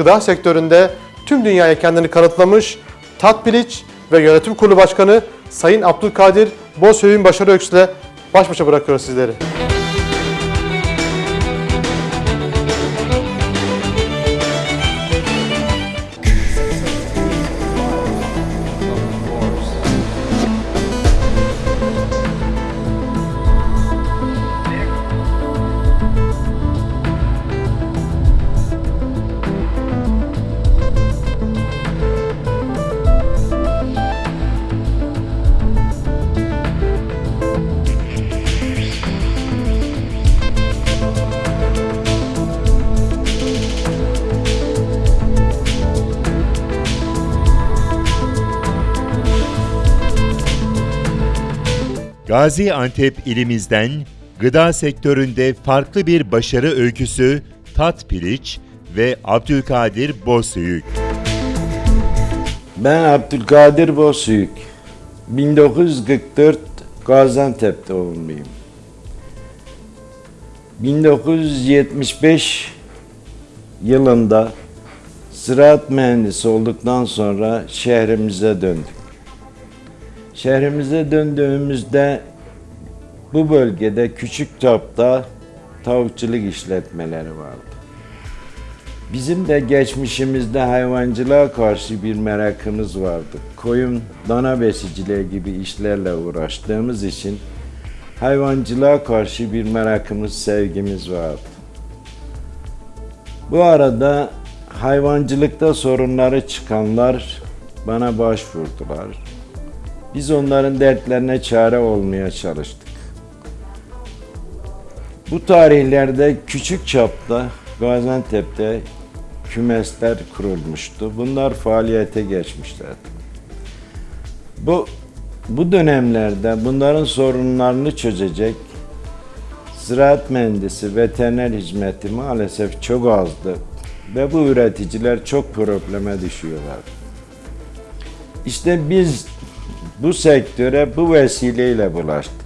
gıda sektöründe tüm dünyaya kendini kanıtlamış Tatpiliç ve Yönetim Kurulu Başkanı Sayın Abdülkadir Bozhöy'ün başarı öyküsüyle baş başa bırakıyoruz sizleri. Gaziantep ilimizden gıda sektöründe farklı bir başarı öyküsü Tat Piliç ve Abdülkadir Bozüyük. Ben Abdülkadir Bozüyük. 1944 Gaziantep doğumluyum. 1975 yılında ziraat mühendisi olduktan sonra şehrimize döndük. Şehrimize döndüğümüzde bu bölgede küçük çapta tavukçuluk işletmeleri vardı. Bizim de geçmişimizde hayvancılığa karşı bir merakımız vardı. Koyun, dana besiciliği gibi işlerle uğraştığımız için hayvancılığa karşı bir merakımız, sevgimiz vardı. Bu arada hayvancılıkta sorunları çıkanlar bana başvurdular. Biz onların dertlerine çare olmaya çalıştık. Bu tarihlerde küçük çapta Gaziantep'te kümesler kurulmuştu. Bunlar faaliyete geçmişlerdi. Bu bu dönemlerde bunların sorunlarını çözecek ziraat mühendisi, veteriner hizmeti maalesef çok azdı ve bu üreticiler çok probleme düşüyorlar. İşte biz bu sektöre bu vesileyle bulaştık.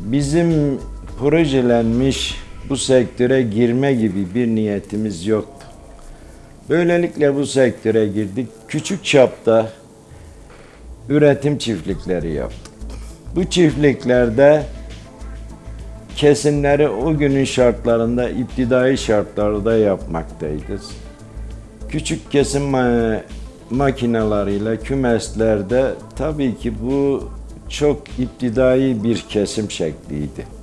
Bizim projelenmiş bu sektöre girme gibi bir niyetimiz yoktu. Böylelikle bu sektöre girdik. Küçük çapta üretim çiftlikleri yaptık. Bu çiftliklerde kesimleri o günün şartlarında, iptidai şartlarda yapmaktayız. Küçük kesim ma- makinalarıyla kümeslerde tabii ki bu çok iptidai bir kesim şekliydi.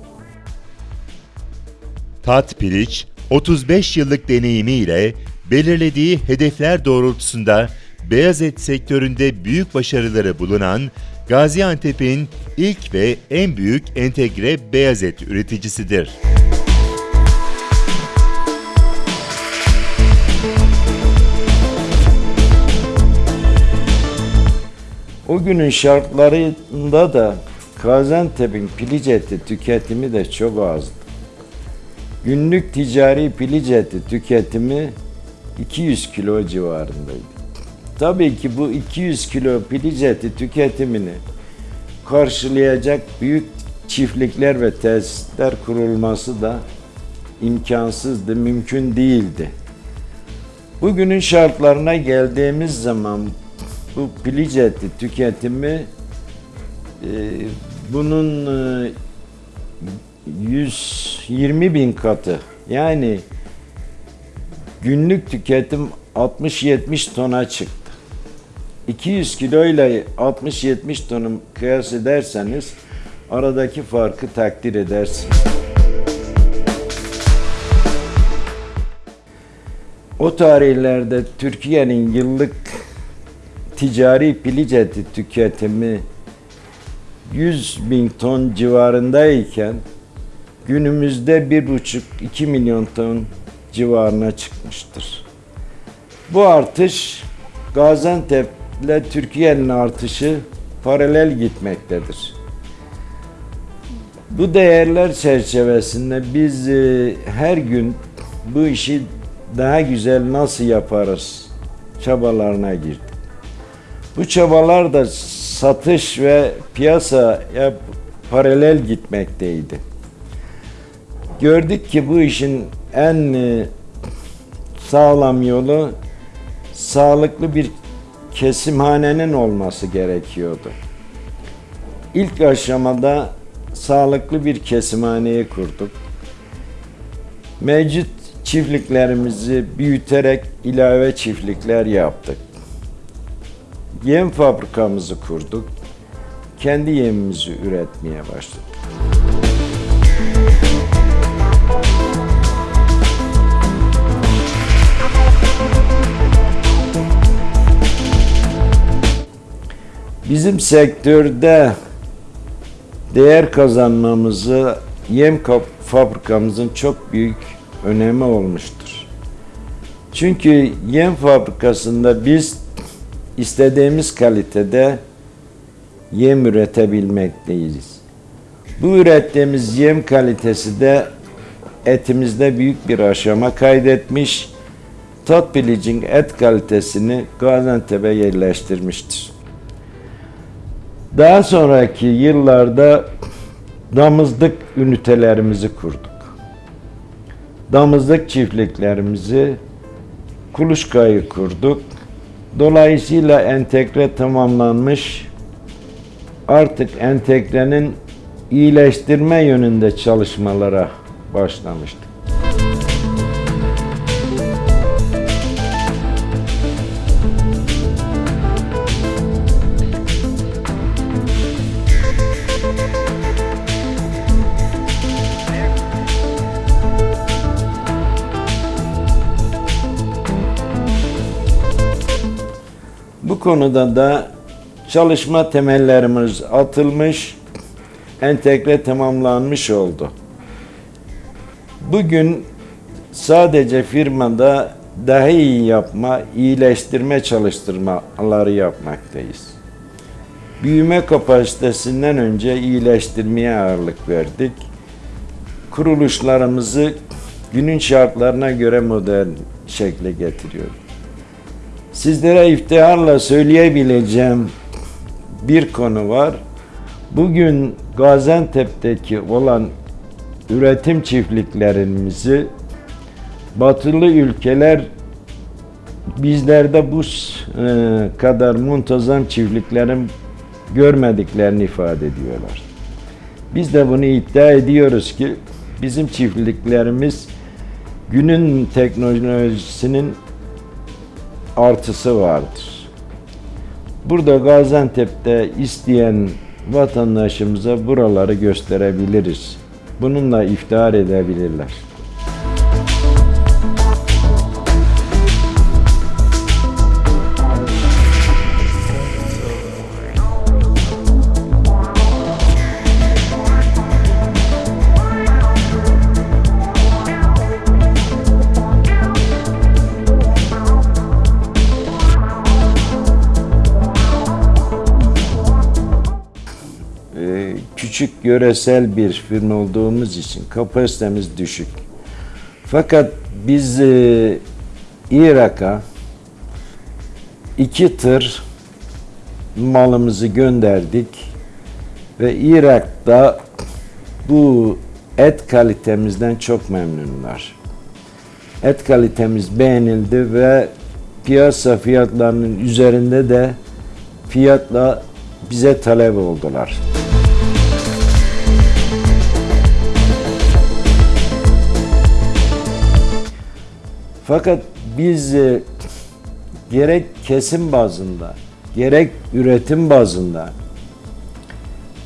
Tat Piliç, 35 yıllık deneyimiyle belirlediği hedefler doğrultusunda beyaz et sektöründe büyük başarıları bulunan Gaziantep'in ilk ve en büyük entegre beyaz et üreticisidir. O günün şartlarında da Gaziantep'in piliç eti tüketimi de çok azdı. Günlük ticari piliç eti tüketimi 200 kilo civarındaydı. Tabii ki bu 200 kilo piliç eti tüketimini karşılayacak büyük çiftlikler ve tesisler kurulması da imkansızdı, mümkün değildi. Bugünün şartlarına geldiğimiz zaman bu piliç eti tüketimi e, bunun e, 120 bin katı yani günlük tüketim 60-70 tona çıktı. 200 kilo ile 60-70 tonu kıyas ederseniz aradaki farkı takdir edersiniz. O tarihlerde Türkiye'nin yıllık ticari piliç eti tüketimi 100 bin ton civarındayken günümüzde 1,5-2 milyon ton civarına çıkmıştır. Bu artış Gaziantep ile Türkiye'nin artışı paralel gitmektedir. Bu değerler çerçevesinde biz e, her gün bu işi daha güzel nasıl yaparız çabalarına girdik. Bu çabalar da satış ve piyasaya paralel gitmekteydi. Gördük ki bu işin en e, sağlam yolu sağlıklı bir kesimhanenin olması gerekiyordu. İlk aşamada sağlıklı bir kesimhaneyi kurduk. Mevcut çiftliklerimizi büyüterek ilave çiftlikler yaptık. Yem fabrikamızı kurduk. Kendi yemimizi üretmeye başladık. Sektörde değer kazanmamızı yem fabrikamızın çok büyük önemi olmuştur. Çünkü yem fabrikasında biz istediğimiz kalitede yem üretebilmekteyiz. Bu ürettiğimiz yem kalitesi de etimizde büyük bir aşama kaydetmiş. Tat Bilic'in et kalitesini Gaziantep'e yerleştirmiştir. Daha sonraki yıllarda damızlık ünitelerimizi kurduk. Damızlık çiftliklerimizi kuluçkayı kurduk. Dolayısıyla entegre tamamlanmış artık entegrenin iyileştirme yönünde çalışmalara başlamıştık. Bu konuda da çalışma temellerimiz atılmış, entegre tamamlanmış oldu. Bugün sadece firmada daha iyi yapma, iyileştirme çalıştırmaları yapmaktayız. Büyüme kapasitesinden önce iyileştirmeye ağırlık verdik. Kuruluşlarımızı günün şartlarına göre modern şekle getiriyoruz. Sizlere iftiharla söyleyebileceğim bir konu var. Bugün Gaziantep'teki olan üretim çiftliklerimizi batılı ülkeler bizlerde bu e, kadar muntazam çiftliklerin görmediklerini ifade ediyorlar. Biz de bunu iddia ediyoruz ki bizim çiftliklerimiz günün teknolojisinin artısı vardır. Burada Gaziantep'te isteyen vatandaşımıza buraları gösterebiliriz. Bununla iftihar edebilirler. Küçük yöresel bir firma olduğumuz için kapasitemiz düşük. Fakat biz e, Irak'a iki tır malımızı gönderdik ve Irak'ta bu et kalitemizden çok memnunlar. Et kalitemiz beğenildi ve piyasa fiyatlarının üzerinde de fiyatla bize talep oldular. Fakat biz e, gerek kesim bazında, gerek üretim bazında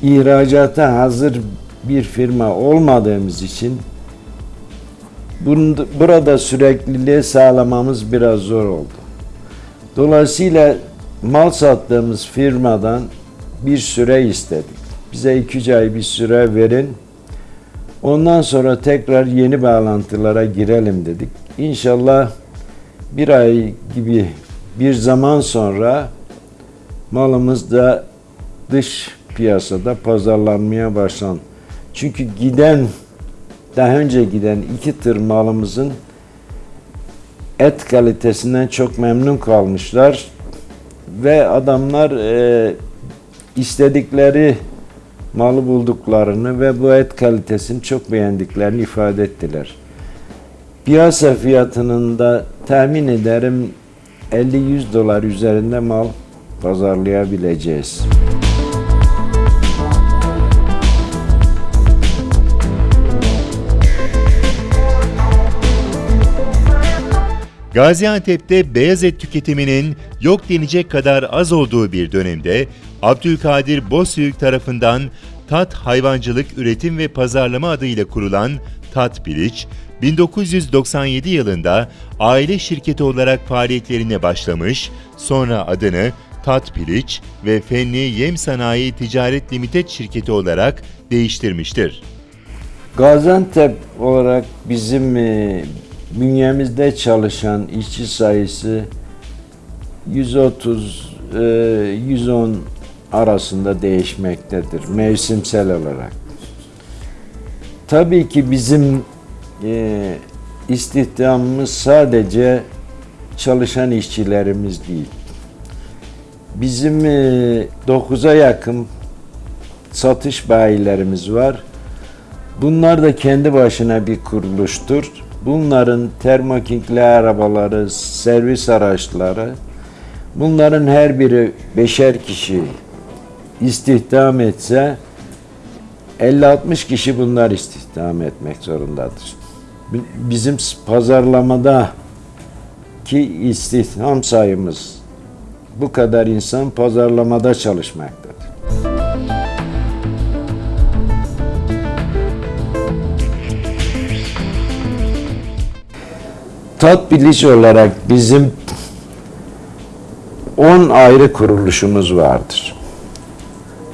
ihracata hazır bir firma olmadığımız için bunda- burada sürekliliği sağlamamız biraz zor oldu. Dolayısıyla mal sattığımız firmadan bir süre istedik. Bize iki ay bir süre verin. Ondan sonra tekrar yeni bağlantılara girelim dedik. İnşallah bir ay gibi bir zaman sonra malımız da dış piyasada pazarlanmaya başlan. Çünkü giden daha önce giden iki tır malımızın et kalitesinden çok memnun kalmışlar ve adamlar e, istedikleri malı bulduklarını ve bu et kalitesini çok beğendiklerini ifade ettiler. piyasa fiyatının da tahmin ederim 50-100 dolar üzerinde mal pazarlayabileceğiz. Gaziantep'te beyaz et tüketiminin yok denecek kadar az olduğu bir dönemde Abdülkadir Bozüyük tarafından Tat Hayvancılık Üretim ve Pazarlama adıyla kurulan Tat Piliç, 1997 yılında aile şirketi olarak faaliyetlerine başlamış, sonra adını Tat Piliç ve Fenli Yem Sanayi Ticaret Limited şirketi olarak değiştirmiştir. Gaziantep olarak bizim e, bünyemizde çalışan işçi sayısı 130 e, 110 arasında değişmektedir mevsimsel olarak. Tabii ki bizim e, istihdamımız sadece çalışan işçilerimiz değil. Bizim e, 9'a yakın satış bayilerimiz var. Bunlar da kendi başına bir kuruluştur. Bunların termokingli arabaları, servis araçları, bunların her biri beşer kişi istihdam etse 50-60 kişi bunlar istihdam etmek zorundadır. Bi- Bizim pazarlamada ki istihdam sayımız bu kadar insan pazarlamada çalışmaktadır. Tat bilici olarak bizim 10 ayrı kuruluşumuz vardır.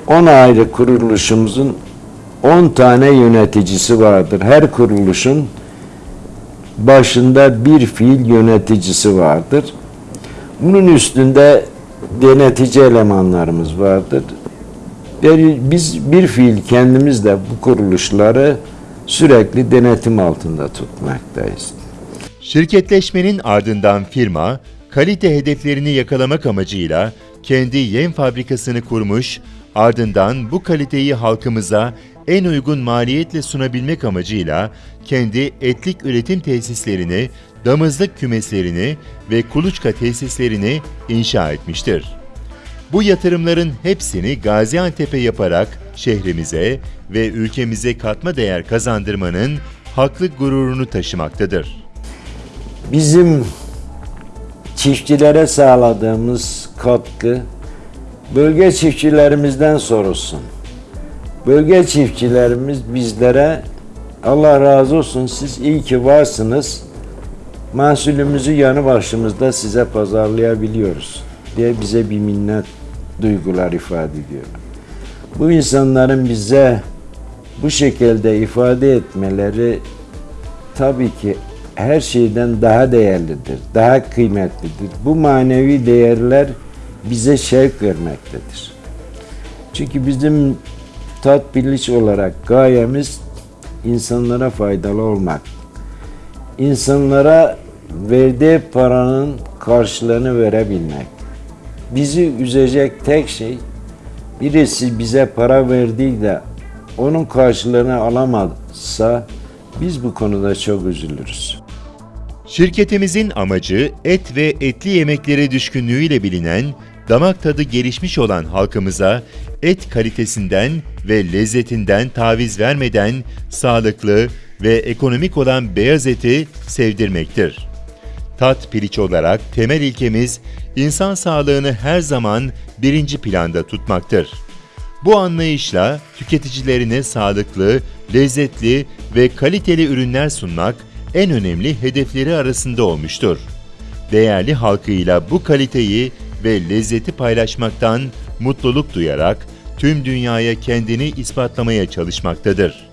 10 ayrı kuruluşumuzun 10 tane yöneticisi vardır. Her kuruluşun başında bir fiil yöneticisi vardır. Bunun üstünde denetici elemanlarımız vardır. Biz bir fiil kendimiz de bu kuruluşları sürekli denetim altında tutmaktayız. Şirketleşmenin ardından firma, kalite hedeflerini yakalamak amacıyla kendi yem fabrikasını kurmuş, ardından bu kaliteyi halkımıza en uygun maliyetle sunabilmek amacıyla kendi etlik üretim tesislerini, damızlık kümeslerini ve kuluçka tesislerini inşa etmiştir. Bu yatırımların hepsini Gaziantep'e yaparak şehrimize ve ülkemize katma değer kazandırmanın haklı gururunu taşımaktadır. Bizim çiftçilere sağladığımız katkı bölge çiftçilerimizden sorulsun. Bölge çiftçilerimiz bizlere Allah razı olsun siz iyi ki varsınız. Mahsulümüzü yanı başımızda size pazarlayabiliyoruz diye bize bir minnet duygular ifade ediyor. Bu insanların bize bu şekilde ifade etmeleri tabii ki her şeyden daha değerlidir, daha kıymetlidir. Bu manevi değerler bize şevk vermektedir. Çünkü bizim tat biliş olarak gayemiz insanlara faydalı olmak. İnsanlara verdiği paranın karşılığını verebilmek. Bizi üzecek tek şey birisi bize para verdiği de onun karşılığını alamazsa biz bu konuda çok üzülürüz. Şirketimizin amacı et ve etli yemeklere düşkünlüğüyle bilinen, damak tadı gelişmiş olan halkımıza et kalitesinden ve lezzetinden taviz vermeden sağlıklı ve ekonomik olan beyaz eti sevdirmektir. Tat piliç olarak temel ilkemiz insan sağlığını her zaman birinci planda tutmaktır. Bu anlayışla tüketicilerine sağlıklı, lezzetli ve kaliteli ürünler sunmak en önemli hedefleri arasında olmuştur. Değerli halkıyla bu kaliteyi ve lezzeti paylaşmaktan mutluluk duyarak tüm dünyaya kendini ispatlamaya çalışmaktadır.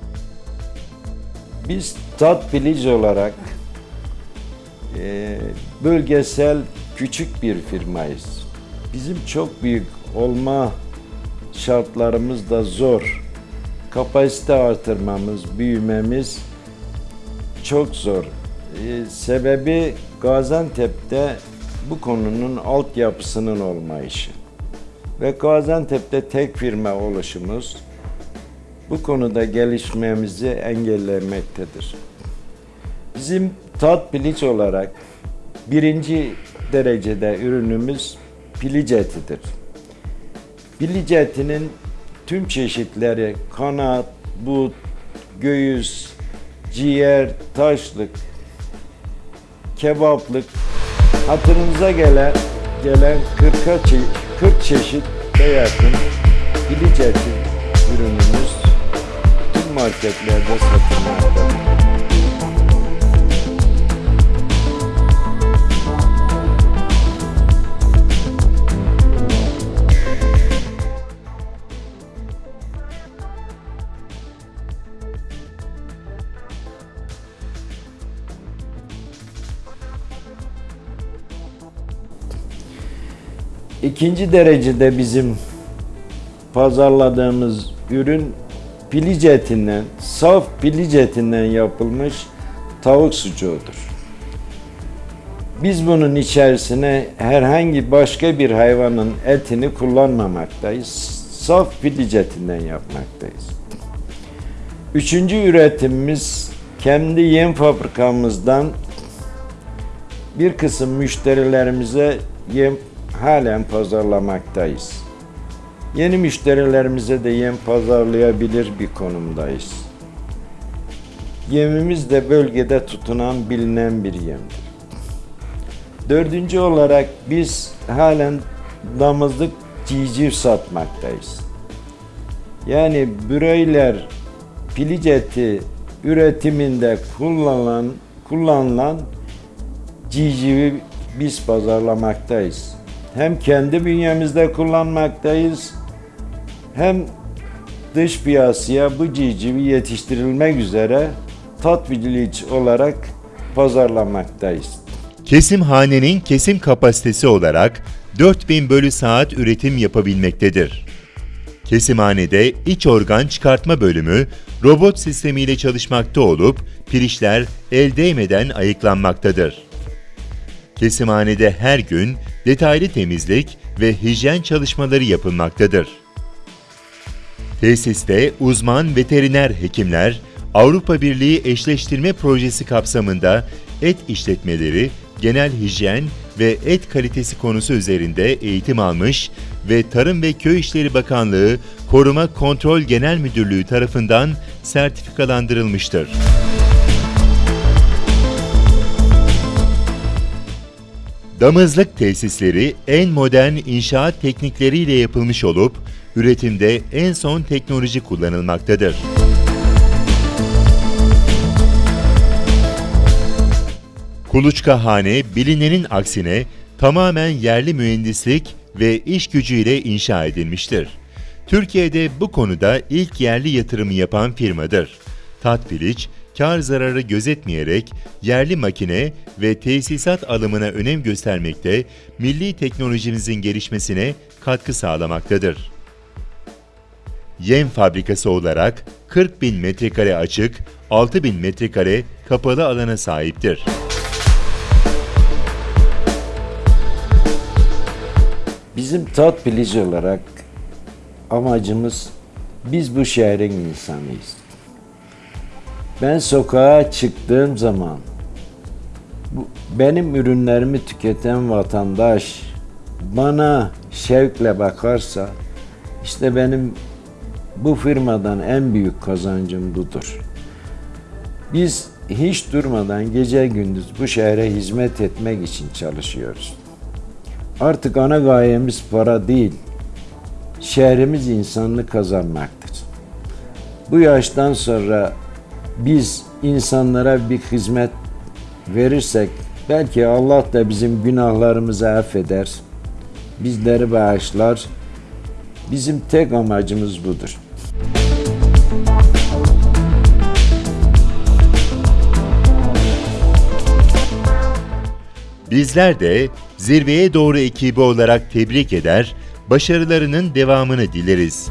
Biz tat bilici olarak e, bölgesel küçük bir firmayız. Bizim çok büyük olma şartlarımız da zor. Kapasite artırmamız, büyümemiz çok zor. E, sebebi Gaziantep'te bu konunun altyapısının olmayışı. Ve Gaziantep'te tek firma oluşumuz bu konuda gelişmemizi engellemektedir. Bizim tat piliç olarak birinci derecede ürünümüz piliç etidir. Piliç etinin tüm çeşitleri kanat, but, göğüs, ciğer, taşlık, kebaplık hatırınıza gelen gelen 40'a çe- 40 çeşit de eti ürünümüz tüm marketlerde satılmaktadır. İkinci derecede bizim pazarladığımız ürün piliç etinden, saf piliç etinden yapılmış tavuk sucuğudur. Biz bunun içerisine herhangi başka bir hayvanın etini kullanmamaktayız. Saf piliç etinden yapmaktayız. Üçüncü üretimimiz kendi yem fabrikamızdan bir kısım müşterilerimize yem halen pazarlamaktayız. Yeni müşterilerimize de yem pazarlayabilir bir konumdayız. Yemimiz de bölgede tutunan bilinen bir yemdir. Dördüncü olarak biz halen damızlık civciv satmaktayız. Yani bröyler piliç eti üretiminde kullanılan kullanılan civcivi biz pazarlamaktayız. Hem kendi bünyemizde kullanmaktayız hem dış piyasaya bu civcivi yetiştirilmek üzere tatbiliç olarak pazarlamaktayız. Kesimhanenin kesim kapasitesi olarak 4000 bölü saat üretim yapabilmektedir. Kesimhanede iç organ çıkartma bölümü robot sistemiyle çalışmakta olup pirişler el değmeden ayıklanmaktadır. Kesimhanede her gün detaylı temizlik ve hijyen çalışmaları yapılmaktadır. Tesiste uzman veteriner hekimler Avrupa Birliği eşleştirme projesi kapsamında et işletmeleri, genel hijyen ve et kalitesi konusu üzerinde eğitim almış ve Tarım ve Köy İşleri Bakanlığı Koruma Kontrol Genel Müdürlüğü tarafından sertifikalandırılmıştır. Damızlık tesisleri en modern inşaat teknikleriyle yapılmış olup üretimde en son teknoloji kullanılmaktadır. Kuluçkahane bilinenin aksine tamamen yerli mühendislik ve iş gücüyle inşa edilmiştir. Türkiye'de bu konuda ilk yerli yatırımı yapan firmadır. Tatpiliç, kar zararı gözetmeyerek yerli makine ve tesisat alımına önem göstermekte, milli teknolojimizin gelişmesine katkı sağlamaktadır. Yem fabrikası olarak 40 bin metrekare açık, 6 bin metrekare kapalı alana sahiptir. Bizim tat bilici olarak amacımız biz bu şehrin insanıyız. Ben sokağa çıktığım zaman benim ürünlerimi tüketen vatandaş bana şevkle bakarsa işte benim bu firmadan en büyük kazancım budur. Biz hiç durmadan gece gündüz bu şehre hizmet etmek için çalışıyoruz. Artık ana gayemiz para değil, şehrimiz insanlık kazanmaktır. Bu yaştan sonra biz insanlara bir hizmet verirsek belki Allah da bizim günahlarımızı affeder, bizleri bağışlar. Bizim tek amacımız budur. Bizler de zirveye doğru ekibi olarak tebrik eder, başarılarının devamını dileriz.